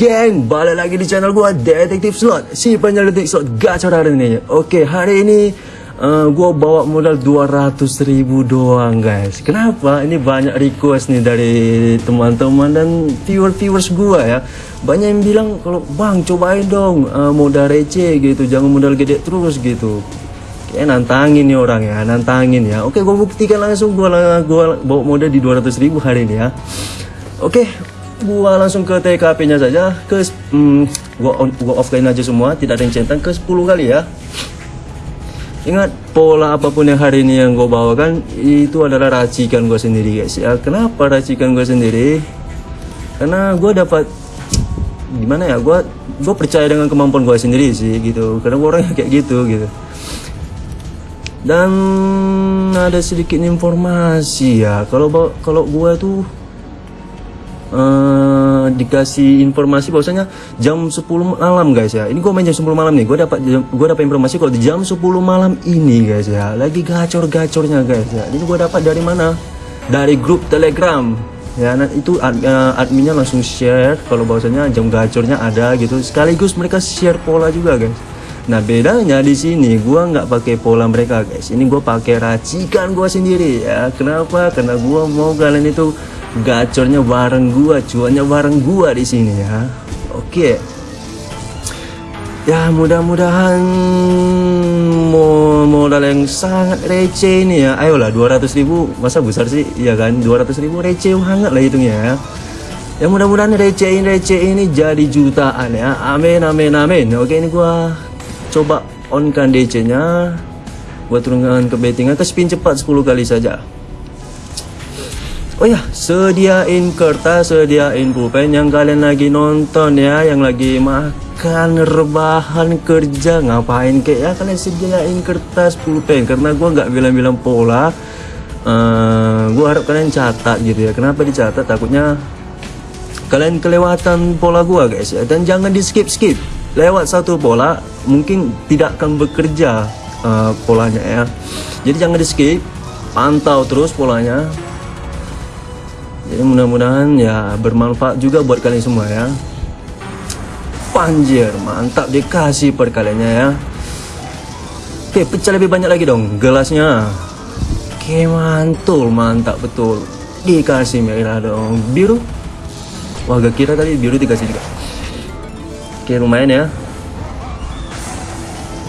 geng, balik lagi di channel gua Detektif Slot. Si penyelidik slot gacor hari ini. Oke, hari ini uh, gua bawa modal 200 ribu doang guys. Kenapa? Ini banyak request nih dari teman-teman dan viewer-viewers gua ya. Banyak yang bilang kalau bang cobain dong uh, modal receh gitu. Jangan modal gede terus gitu. Kayak nantangin nih orang ya, nantangin ya. Oke, gua buktikan langsung gua, gua bawa modal di 200 ribu hari ini ya. Oke, gua langsung ke TKP-nya saja. Ke hmm, gua on, gua offline aja semua. Tidak ada yang centang. Ke 10 kali ya. Ingat pola apa pun yang hari ini yang gua bawakan itu adalah racikan gua sendiri guys ya. Kenapa racikan gua sendiri? Karena gua dapat gimana ya gua gua percaya dengan kemampuan gua sendiri sih gitu. Karena gua orangnya kayak gitu gitu. Dan ada sedikit informasi ya. Kalau kalau gua tuh uh, dikasih informasi bahwasanya jam 10 malam guys ya. Ini gue main jam 10 malam nih. Gue dapat gue dapat informasi kalau di jam 10 malam ini guys ya. Lagi gacor-gacornya guys ya. Ini gue dapat dari mana? Dari grup Telegram. Ya, nah itu uh, adminnya langsung share kalau bahwasanya jam gacornya ada gitu. Sekaligus mereka share pola juga guys. Nah bedanya di sini gue nggak pakai pola mereka guys. Ini gue pakai racikan gue sendiri ya. Kenapa? Karena gue mau kalian itu gacornya bareng gua cuannya bareng gua di sini ya. Oke. Ya mudah-mudahan modal yang sangat receh ini ya. Ayolah 200 ribu masa besar sih? Ya kan? 200 ribu receh hangat lah hitungnya ya. Ya mudah-mudahan receh ini receh ini jadi jutaan ya. Amin amin amin. Oke ini gua coba on kan DC nya gua turunkan ke bettingan ke spin cepat 10 kali saja Oh ya, sediain kertas, sediain pulpen yang kalian lagi nonton ya, yang lagi makan rebahan kerja ngapain kayak ya kalian sediain kertas pulpen karena gue nggak bilang-bilang pola. Uh, gue harap kalian catat gitu ya. Kenapa dicatat? Takutnya kalian kelewatan pola gue guys ya. Dan jangan di skip skip. Lewat satu pola mungkin tidak akan bekerja uh, polanya ya. Jadi jangan di skip. Pantau terus polanya jadi mudah-mudahan ya bermanfaat juga buat kalian semua ya. Panjir mantap dikasih perkaliannya ya. Oke pecah lebih banyak lagi dong gelasnya. Oke mantul mantap betul. Dikasih merah dong. Biru? Wah gak kira tadi biru dikasih juga. Oke lumayan ya.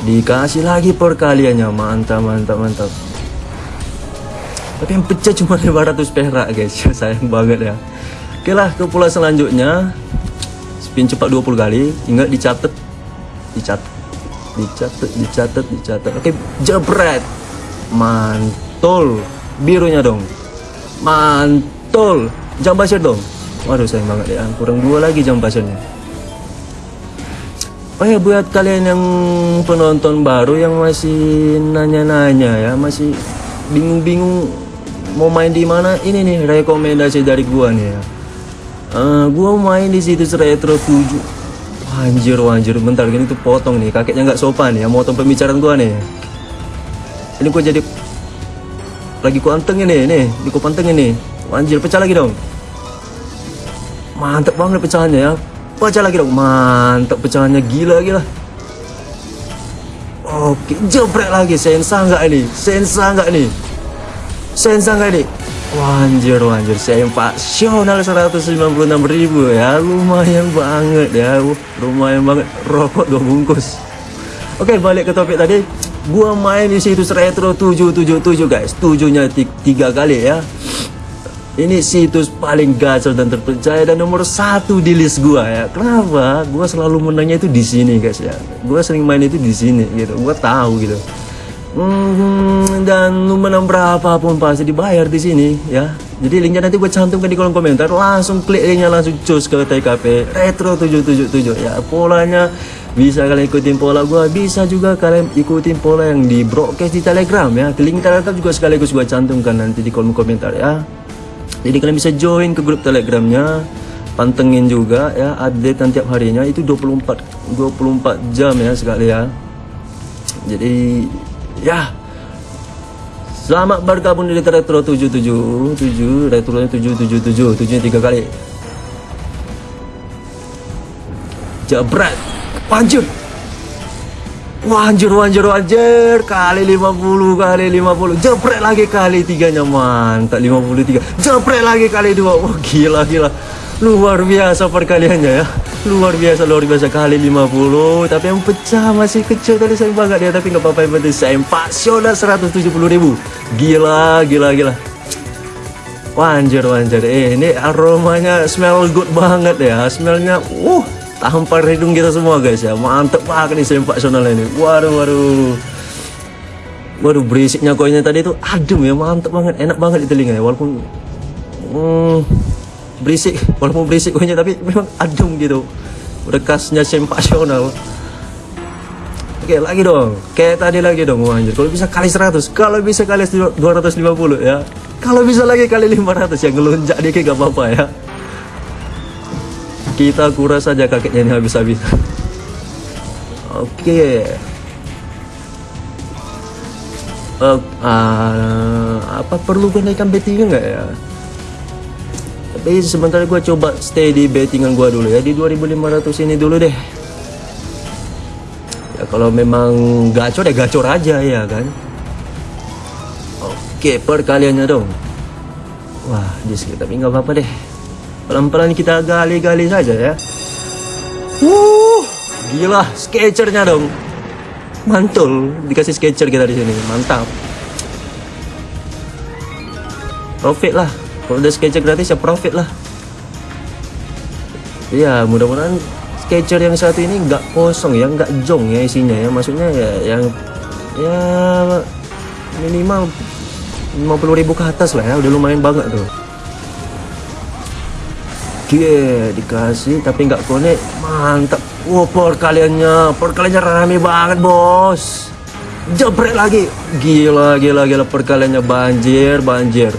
Dikasih lagi perkaliannya. Mantap mantap mantap tapi yang pecah cuma 500 perak guys. Sayang banget ya. Oke lah ke pula selanjutnya. Spin cepat 20 kali. Ingat dicatat. Dicatat dicatat dicatat dicatat. Oke jebret. Mantul. Birunya dong. Mantul. Jam basir dong. Waduh sayang banget ya. Kurang dua lagi jam basirnya Oh ya buat kalian yang penonton baru yang masih nanya-nanya ya masih bingung-bingung mau main di mana? Ini nih rekomendasi dari gua nih ya. Uh, gua main di situs retro 7 anjir anjir. Bentar gini tuh potong nih. Kakeknya nggak sopan ya motong pembicaraan gua nih. Ini gua jadi lagi ku anteng ini nih. Di ku panteng ini anjir pecah lagi dong. Mantep banget pecahannya ya. Pecah lagi dong. Mantep pecahannya. Gila gila. Oke, jebrek lagi. Sensa nggak ini? Sensa nggak nih? Sensa nggak nih? Wanjir, wanjir, saya sional 196 ribu ya, lumayan banget ya, lumayan banget, rokok dua bungkus. Oke, balik ke topik tadi, gua main di situs retro 777 guys, tujuhnya tiga kali ya. Ini situs paling gacor dan terpercaya dan nomor satu di list gua ya. Kenapa? Gua selalu menangnya itu di sini guys ya. Gua sering main itu di sini gitu. Gua tahu gitu. Hmm, dan menang berapa pun pasti dibayar di sini ya. Jadi linknya nanti gue cantumkan di kolom komentar. Langsung klik linknya langsung cus ke TKP Retro 777 ya. Polanya bisa kalian ikutin pola gue, bisa juga kalian ikutin pola yang di broadcast di Telegram ya. Link Telegram juga sekaligus gue cantumkan nanti di kolom komentar ya. Jadi kalian bisa join ke grup Telegramnya pantengin juga ya update tiap harinya itu 24 24 jam ya sekali ya jadi Ya. Selamat bergabung di Retro 777. Retro 777. 7 tiga kali. jebret. Anjir Wah anjir anjir anjir kali 50 kali 50 jepret lagi kali tiganya mantap 53 jepret lagi kali dua. Wah gila gila. Luar biasa perkaliannya ya luar biasa luar biasa. Kali 50 tapi yang pecah masih kecil tadi saya banget dia tapi nggak apa-apa yang penting saya pasional 170 ribu. Gila gila gila. Wanjir wanjir. Eh ini aromanya smell good banget ya. Smellnya uh tampar hidung kita semua guys ya. Mantep banget nih sempak sonal ini. Waduh waduh. Waduh berisiknya koinnya tadi itu adem ya. Mantep banget enak banget di telinga ya walaupun hmm, berisik walaupun berisik koinnya tapi memang adem gitu. Bekasnya sempasional Oke lagi dong. Kayak tadi lagi dong Wah Kalau bisa kali 100 Kalau bisa kali 250 ya. Kalau bisa lagi kali 500 Ya ngelunjak dikit gak apa-apa ya. Kita kuras saja kakeknya ini habis-habis. Oke okay. uh, uh, apa perlu kenaikan bettingan nggak ya tapi sementara gue coba stay di bettingan gue dulu ya. Di 2500 ini dulu deh. Ya kalau memang gacor ya gacor aja ya kan? Oke perkaliannya dong. Wah di sekitar tapi nggak apa-apa deh. Pelan-pelan kita gali-gali saja ya. Uh, gila, sketchernya dong. Mantul, dikasih sketcher kita di sini, mantap. Profit lah, kalau udah sketcher gratis ya profit lah. Iya, mudah-mudahan sketcher yang satu ini nggak kosong ya, nggak jong ya isinya ya. Maksudnya ya yang ya minimal 50.000 ke atas lah ya, udah lumayan banget tuh. Oke, dikasih tapi nggak konek. Mantap. Wow, perkaliannya, perkaliannya rame banget, Bos. Jebret lagi. Gila, gila, gila perkaliannya banjir, banjir.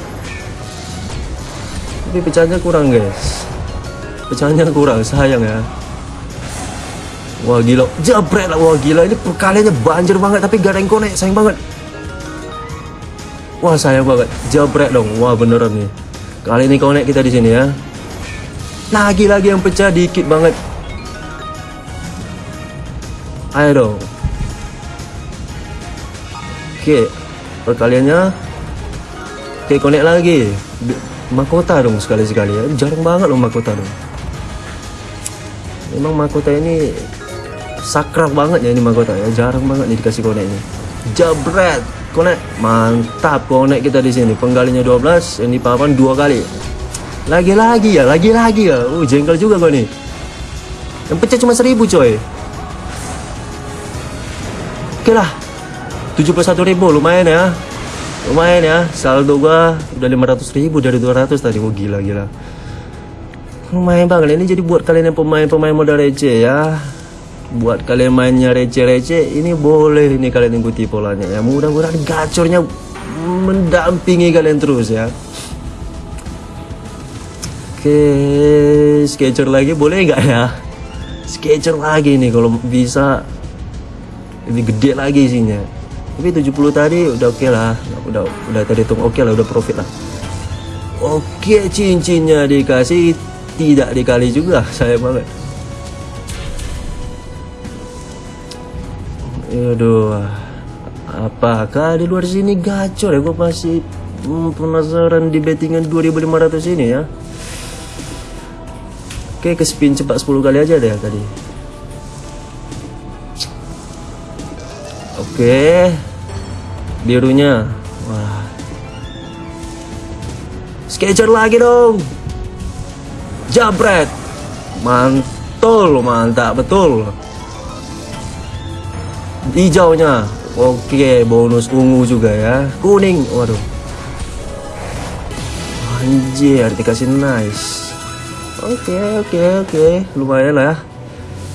Tapi pecahnya kurang, guys. Pecahnya kurang, sayang ya. Wah, gila. Jebret lah, wah gila. Ini perkaliannya banjir banget tapi gak ada yang konek, sayang banget. Wah, sayang banget. Jebret dong. Wah, beneran nih. Kali ini konek kita di sini ya. Lagi-lagi yang pecah dikit banget. Ayo dong. Oke, perkaliannya. Oke, connect lagi. Mahkota dong sekali-sekali ya. Jarang banget loh mahkota dong. Memang mahkota ini sakral banget ya ini mahkota ya. Jarang banget nih dikasih connect ini. Jabret, connect. Mantap connect kita di sini. Penggalinya 12, yang di papan dua kali. Lagi-lagi ya, lagi-lagi ya. Uh, jengkel juga gue nih. Yang pecah cuma seribu coy. Oke lah. 71 ribu lumayan ya. Lumayan ya. Saldo gua udah 500 ribu dari 200 tadi. Oh, gila gila. Lumayan banget ini jadi buat kalian yang pemain-pemain modal receh ya. Buat kalian mainnya receh-receh ini boleh ini kalian ikuti polanya ya. Mudah-mudahan gacornya mendampingi kalian terus ya. Oke, sketcher lagi boleh nggak ya? Sketcher lagi nih kalau bisa lebih gede lagi isinya. Tapi 70 tadi udah oke okay lah, udah udah tadi hitung oke okay lah, udah profit lah. Oke, cincinnya dikasih tidak dikali juga, saya banget. Aduh, apakah di luar sini gacor ya? Gue masih hmm, penasaran di bettingan 2500 ini ya. Oke, ke spin cepat 10 kali aja deh tadi. Oke. Birunya. Wah. Sketcher lagi dong. Jabret. Mantul, mantap betul. Hijaunya. Oke, bonus ungu juga ya. Kuning. Waduh. Anjir, dikasih nice. Oke oke oke lumayan lah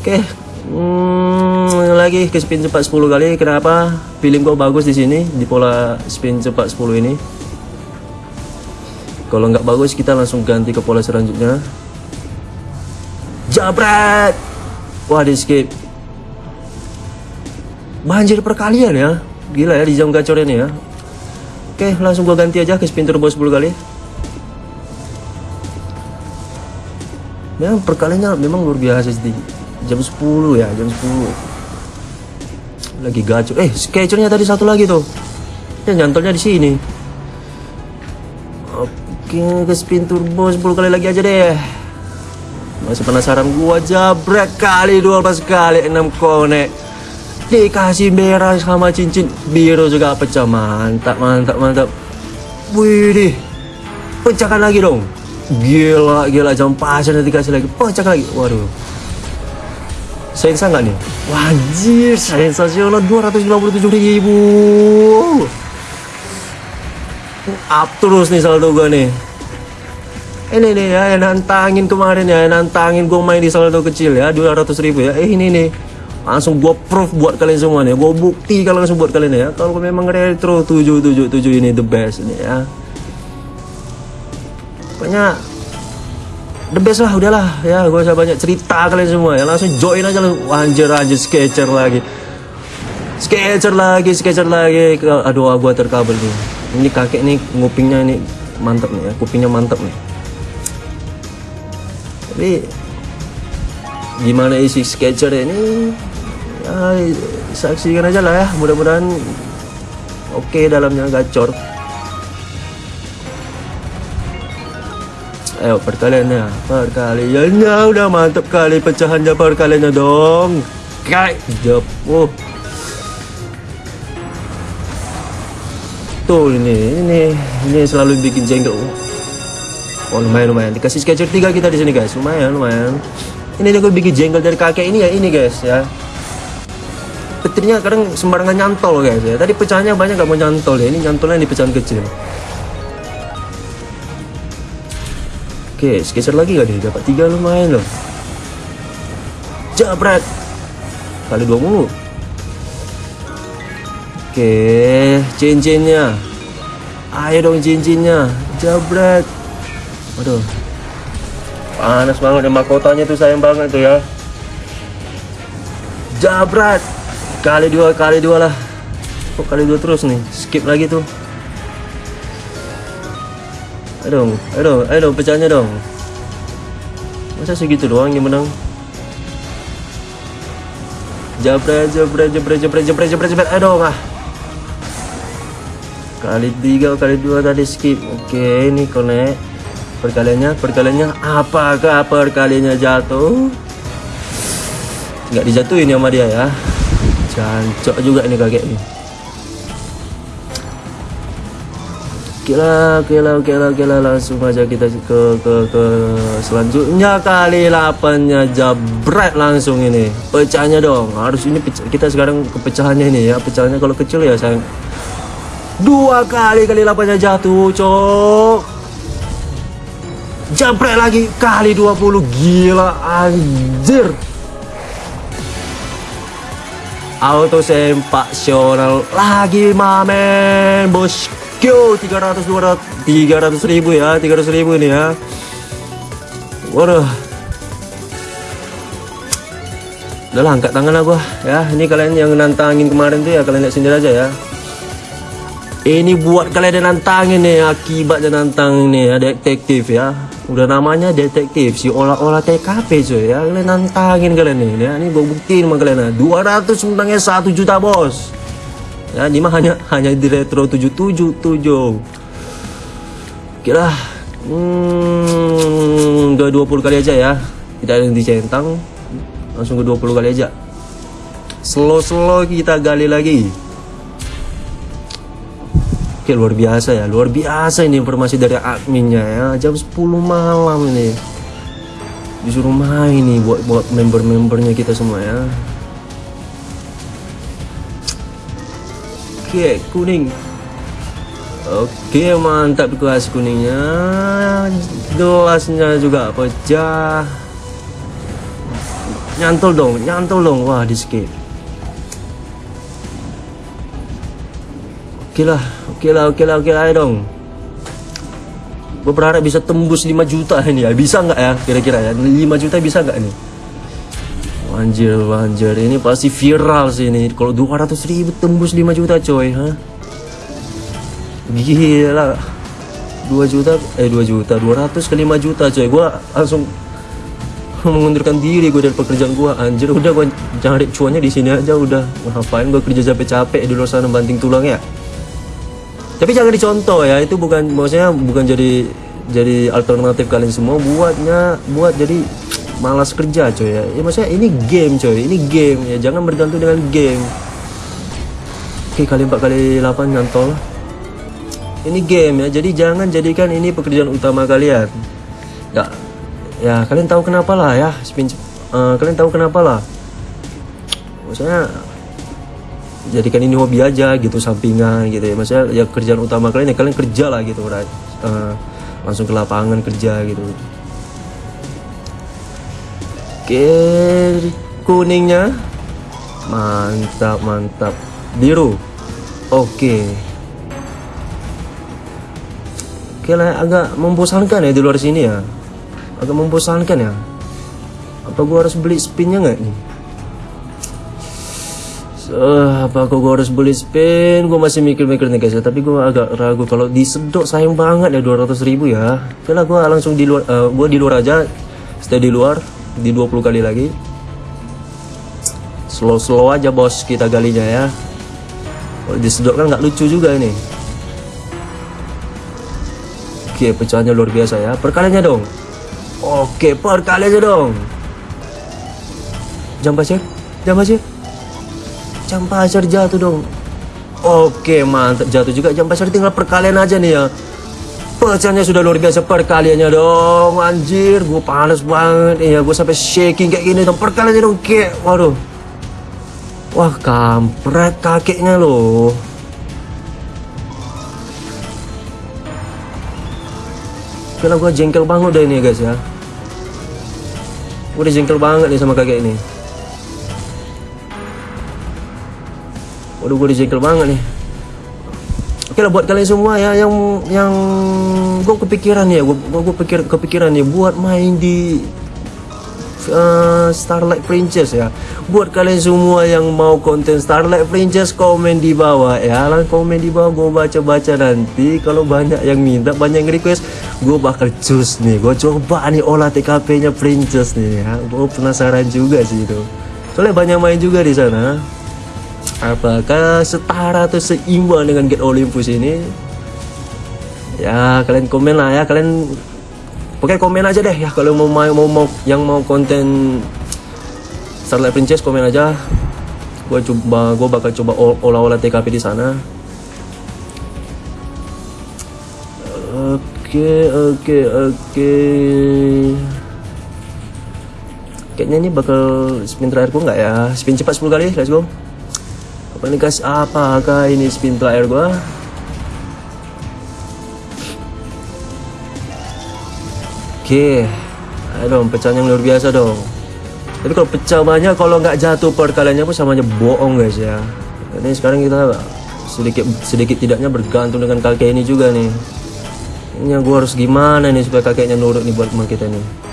Oke hmm, lagi ke spin cepat 10 kali kenapa feeling gua bagus di sini di pola spin cepat 10 ini? Kalau nggak bagus kita langsung ganti ke pola selanjutnya. Jabret! Wah di skip. Banjir perkalian ya. Gila ya di jam gacor ini ya. Oke langsung gua ganti aja ke spin turbo 10 kali. Memang perkaliannya memang luar biasa sih jam 10 ya jam 10 lagi gacor. Eh sketchernya tadi satu lagi tuh. Ya nyantolnya di sini. Oke ke spin turbo 10 kali lagi aja deh. Masih penasaran gua jabret kali 12 kali 6 konek dikasih merah sama cincin biru juga pecah. Mantap mantap mantap. Wih pecahkan lagi dong. Gila gila jam pasir nanti kasih lagi. Pecahkan lagi. Waduh sensa nggak nih? Wajir sensasional 257 ribu. Up terus nih saldo gue nih. Ini nih ya yang nantangin kemarin ya yang nantangin gue main di saldo kecil ya 200 ribu ya. Eh ini nih. Langsung gue proof buat kalian semua nih gue bukti kalau langsung buat kalian ya. Kalau memang retro 777 ini the best ini ya. Pokoknya the best lah udahlah. Ya gue usah banyak cerita kalian semua. Ya langsung join aja langsung anjir anjir sketcher lagi. Sketcher lagi sketcher lagi. Aduh gua terkabel nih. Ini kakek nih ngupingnya ini mantap nih ya. Kupingnya mantap nih. Tapi gimana isi sketcher ini? Ya saksikan aja lah ya. Mudah-mudahan oke okay dalamnya gacor ayo perkaliannya. Perkaliannya udah mantap kali pecahannya perkaliannya dong. Kayak jep oh. Tuh ini ini ini selalu bikin jengkel oh lumayan lumayan. Dikasih sketcher tiga kita di sini guys. Lumayan lumayan. Ini gue bikin jengkel dari kakek ini ya. Ini guys ya. Petirnya kadang sembarangan nyantol guys ya. Tadi pecahannya banyak gak mau nyantol ya. Ini nyantolnya di pecahan kecil Oke, sekitar lagi gak nih? Dapat tiga lumayan loh. Jabret. Kali dua mulu. Oke, cincinnya. Ayo dong cincinnya. Jabret. Waduh. Panas banget ya mahkotanya tuh sayang banget tuh ya. Jabret. Kali dua, kali dua lah. Kok kali dua terus nih? Skip lagi tuh. Ayo dong, ayo dong, ayo dong, pecahnya dong. Masa segitu doang yang menang? Jabret, jabret, jabret, jabret, jabret, jabret, jabret, ayo dong ah. Kali tiga, kali dua tadi skip. Oke, ini connect. Perkaliannya, perkaliannya, apakah perkaliannya jatuh? Nggak dijatuhin sama dia ya. Jancok juga ini kakek nih. Kira, kira, kira, kira langsung aja kita ke ke ke selanjutnya. Kali 8 nya jabret langsung ini. Pecahnya dong. Harus ini pecah, kita sekarang kepecahannya ini ya. Pecahannya kalau kecil ya sayang. Dua kali kali 8 nya jatuh cok. Jabret lagi. Kali 20 gila anjir. Auto sempasional lagi mamen bos Yo 300 200 300 ribu ya 300 ribu ini ya. Waduh. Udah angkat tangan lah gua. Ya Ini kalian yang nantangin kemarin tuh ya Kalian lihat sendiri aja ya. Ini buat kalian yang nantangin nih Akibatnya nantang nih ya Detektif ya. Udah namanya detektif Si olah-olah TKP cuy ya. Kalian nantangin kalian nih ya. Ini gua buktiin sama kalian 200 menangnya 1 juta bos ya ini mah hanya hanya di retro 777 kira hmm, udah 20 kali aja ya. Tidak ada yang dicentang. Langsung ke 20 kali aja. Slow-slow kita gali lagi. Oke luar biasa ya. Luar biasa ini informasi dari adminnya ya. Jam 10 malam ini. Disuruh main nih buat buat member-membernya kita semua ya Oke, kuning. Oke, mantap gelas kuningnya. Gelasnya juga pecah. Nyantol dong, nyantol dong. Wah, di skip. Oke lah, oke lah, oke lah, oke lah, dong. Gue berharap bisa tembus 5 juta ini ya. Bisa nggak ya kira-kira ya? 5 juta bisa nggak nih? Anjir, anjir, ini pasti viral sih ini. Kalau 200 ribu tembus 5 juta coy, ha? Gila. 2 juta, eh 2 juta, 200 ke 5 juta coy. Gua langsung mengundurkan diri gue dari pekerjaan gue anjir udah gue cari cuannya di sini aja udah ngapain gue kerja capek-capek di luar sana banting tulang ya tapi jangan dicontoh ya itu bukan maksudnya bukan jadi jadi alternatif kalian semua buatnya buat jadi malas kerja coy ya. ya maksudnya ini game coy ini game ya. Jangan bergantung dengan game. Oke kali 4 kali 8 nyantol. Ini game ya. Jadi jangan jadikan ini pekerjaan utama kalian. Ya ya kalian tahu kenapa lah ya. Spin uh, kalian tahu kenapa lah. Maksudnya jadikan ini hobi aja gitu sampingan gitu ya. Maksudnya ya kerjaan utama kalian ya kalian kerja lah gitu right? uh, langsung ke lapangan kerja gitu oke kuningnya. Mantap mantap. Biru. Oke. Oke lah agak membosankan ya di luar sini ya. Agak membosankan ya. Apa gua harus beli spinnya nggak nih? Uh, apa kok gua harus beli spin? Gue masih mikir-mikir nih guys ya. Tapi gue agak ragu kalau disedot sayang banget ya 200 ribu ya. Oke lah gue langsung di luar uh, eh, gue di luar aja. Stay di luar di 20 kali lagi slow-slow aja bos kita galinya ya kalau disedot kan nggak lucu juga ini oke pecahannya luar biasa ya perkaliannya dong Oke, perkali aja dong. Jam pasir, jam pasir. Jam pasir jatuh dong. Oke, mantap jatuh juga jam pasir tinggal perkalian aja nih ya. Pecahnya sudah luar biasa perkaliannya dong Anjir. Gue panas banget. Ya Gue sampai shaking kayak gini dong. Perkaliannya dong kayak Waduh. Wah kampret kakeknya loh. Karena gue jengkel banget deh ini guys ya. Gue udah jengkel banget nih sama kakek ini. Waduh gue udah jengkel banget nih Oke buat kalian semua ya yang yang gue kepikiran ya gue gue pikir kepikiran ya buat main di uh, Starlight Princess ya. Buat kalian semua yang mau konten Starlight Princess komen di bawah ya. Lah komen di bawah gue baca-baca nanti. Kalau banyak yang minta banyak yang request gue bakal cus nih. Gue coba nih olah TKP nya Princess nih. Ya gue penasaran juga sih itu. Soalnya banyak main juga di sana apakah setara atau seimbang dengan Get Olympus ini? Ya kalian komen lah ya. Kalian Oke komen aja deh ya. Kalau mau mau mau yang mau konten Starlight Princess komen aja. Gue coba gue bakal coba olah-olah TKP di sana. Oke oke oke. Kayaknya ini bakal spin terakhir gue nggak ya? Spin cepat 10 kali let's go apa nih guys? Apakah ini spin terakhir gue oke. Ayo dong pecahnya luar biasa dong. Tapi kalau pecah banyak kalau nggak jatuh perkaliannya pun sama aja bohong guys ya. Ini sekarang kita sedikit sedikit tidaknya bergantung dengan kakek ini juga nih. Ini yang gue harus gimana nih supaya kakeknya nurut nih buat teman kita nih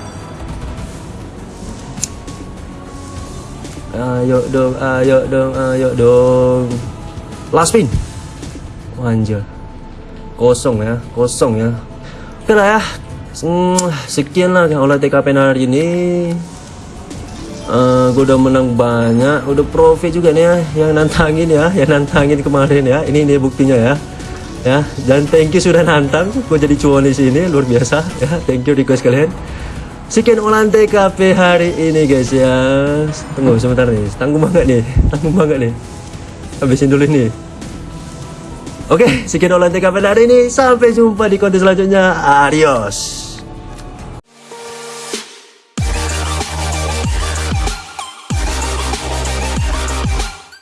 ayo dong ayo dong ayo dong. Last spin anjir. Kosong ya kosong ya. Oke lah ya. Hmm, sekian lah olah TKP hari ini. Uh, eh, gue udah menang banyak udah profit juga nih ya yang nantangin ya yang nantangin kemarin ya. Ini ini buktinya ya. Ya dan thank you sudah nantang. Gue jadi cuan di sini luar biasa. Ya thank you request kalian sekian olahan TKP hari ini guys ya tunggu sebentar nih tanggung banget nih tanggung banget nih habisin dulu nih Oke, sekian olahan TKP hari ini. Sampai jumpa di konten selanjutnya. Adios.